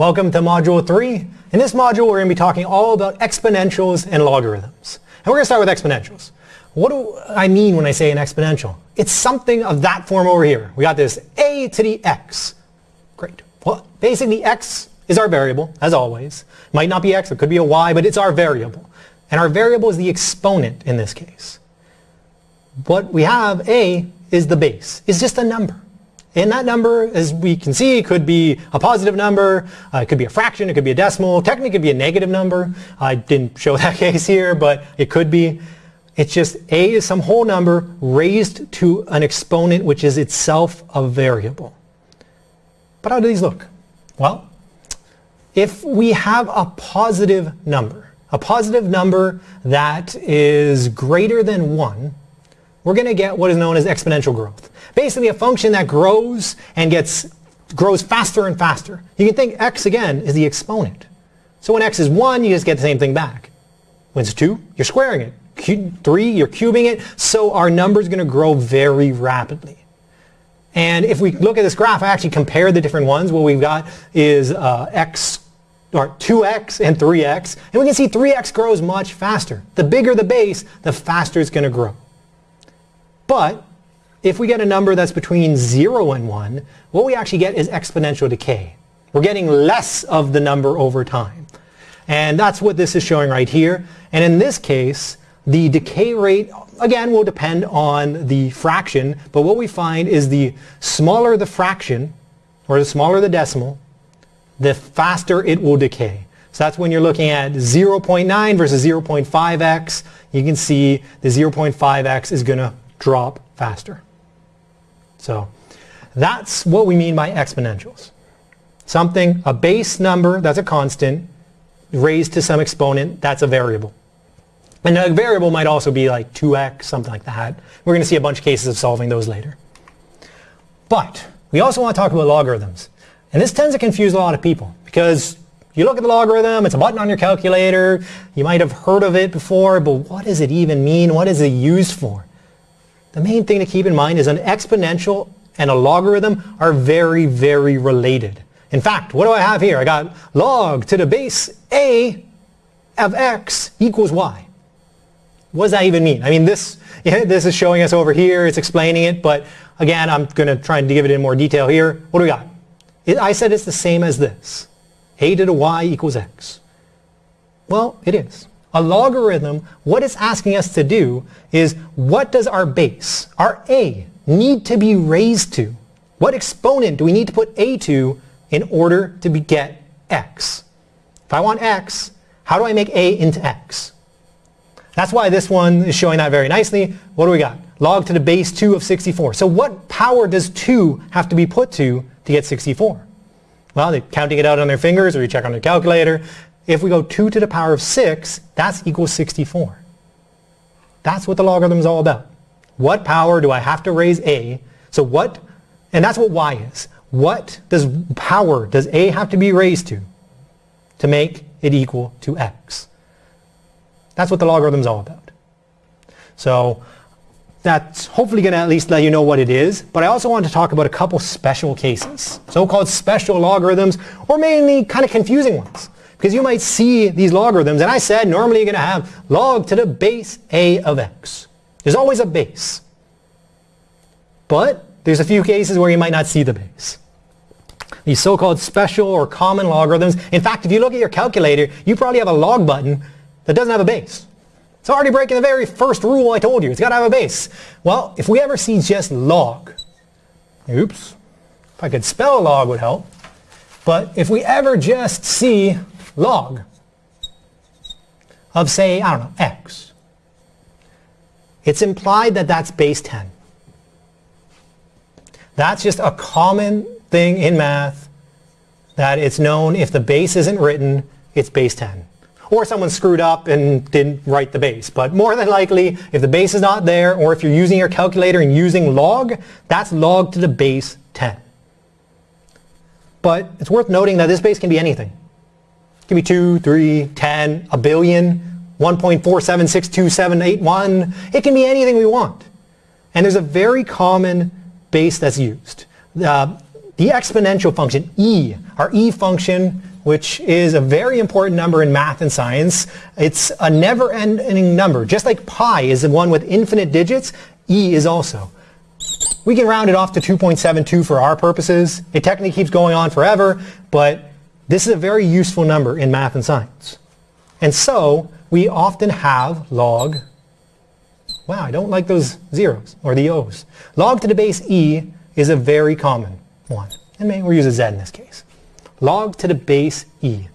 Welcome to Module 3. In this module we're going to be talking all about exponentials and logarithms. And we're going to start with exponentials. What do I mean when I say an exponential? It's something of that form over here. We got this a to the x. Great. Well, basically x is our variable, as always. Might not be x, it could be a y, but it's our variable. And our variable is the exponent in this case. What we have, a, is the base. It's just a number. And that number, as we can see, could be a positive number, uh, it could be a fraction, it could be a decimal, technically it could be a negative number. I didn't show that case here, but it could be. It's just a is some whole number raised to an exponent which is itself a variable. But how do these look? Well, if we have a positive number, a positive number that is greater than 1, we're going to get what is known as exponential growth. Basically a function that grows and gets grows faster and faster. You can think x again is the exponent. So when x is 1, you just get the same thing back. When it's 2, you're squaring it. Q 3, you're cubing it. So our number is going to grow very rapidly. And if we look at this graph, I actually compare the different ones. What we've got is uh, x or 2x and 3x. And we can see 3x grows much faster. The bigger the base, the faster it's going to grow. But if we get a number that's between 0 and 1, what we actually get is exponential decay. We're getting less of the number over time. And that's what this is showing right here. And in this case, the decay rate, again, will depend on the fraction. But what we find is the smaller the fraction, or the smaller the decimal, the faster it will decay. So that's when you're looking at 0.9 versus 0.5x. You can see the 0.5x is going to drop faster. So that's what we mean by exponentials. Something, a base number that's a constant, raised to some exponent, that's a variable. And a variable might also be like 2x, something like that. We're going to see a bunch of cases of solving those later. But we also want to talk about logarithms. And this tends to confuse a lot of people because you look at the logarithm, it's a button on your calculator, you might have heard of it before, but what does it even mean? What is it used for? The main thing to keep in mind is an exponential and a logarithm are very, very related. In fact, what do I have here? I got log to the base a of x equals y. What does that even mean? I mean, this, this is showing us over here, it's explaining it, but again, I'm going to try and give it in more detail here. What do we got? It, I said it's the same as this. a to the y equals x. Well, it is. A logarithm, what it's asking us to do is what does our base, our a, need to be raised to? What exponent do we need to put a to in order to get x? If I want x, how do I make a into x? That's why this one is showing that very nicely. What do we got? Log to the base 2 of 64. So what power does 2 have to be put to to get 64? Well, they're counting it out on their fingers or you check on their calculator. If we go 2 to the power of 6, that's equals 64. That's what the logarithm is all about. What power do I have to raise a? So what, and that's what y is. What does power does a have to be raised to to make it equal to x? That's what the logarithm is all about. So that's hopefully going to at least let you know what it is. But I also want to talk about a couple special cases, so-called special logarithms, or mainly kind of confusing ones. Because you might see these logarithms, and I said normally you're going to have log to the base a of x. There's always a base. But there's a few cases where you might not see the base. These so-called special or common logarithms. In fact, if you look at your calculator, you probably have a log button that doesn't have a base. It's already breaking the very first rule I told you. It's got to have a base. Well, if we ever see just log, oops, if I could spell log would help. But if we ever just see log of say, I don't know, x. It's implied that that's base 10. That's just a common thing in math that it's known if the base isn't written, it's base 10. Or someone screwed up and didn't write the base. But more than likely, if the base is not there, or if you're using your calculator and using log, that's log to the base 10. But it's worth noting that this base can be anything. Give me 2, 3, 10, a billion, 1.47627881. It can be anything we want. And there's a very common base that's used. Uh, the exponential function, e, our e function, which is a very important number in math and science. It's a never-ending number. Just like pi is the one with infinite digits, e is also. We can round it off to 2.72 for our purposes. It technically keeps going on forever, but this is a very useful number in math and science. And so we often have log, wow, I don't like those zeros or the O's. Log to the base e is a very common one. And maybe we'll use a z in this case. Log to the base e.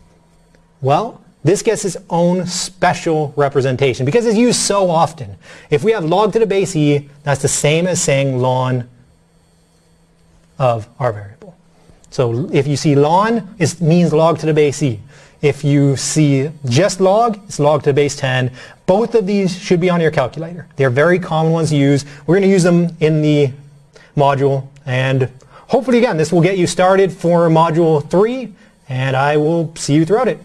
Well, this gets its own special representation because it's used so often. If we have log to the base e, that's the same as saying ln of our variable. So if you see ln, it means log to the base e. If you see just log, it's log to the base 10. Both of these should be on your calculator. They're very common ones to use. We're going to use them in the module and hopefully again this will get you started for module 3 and I will see you throughout it.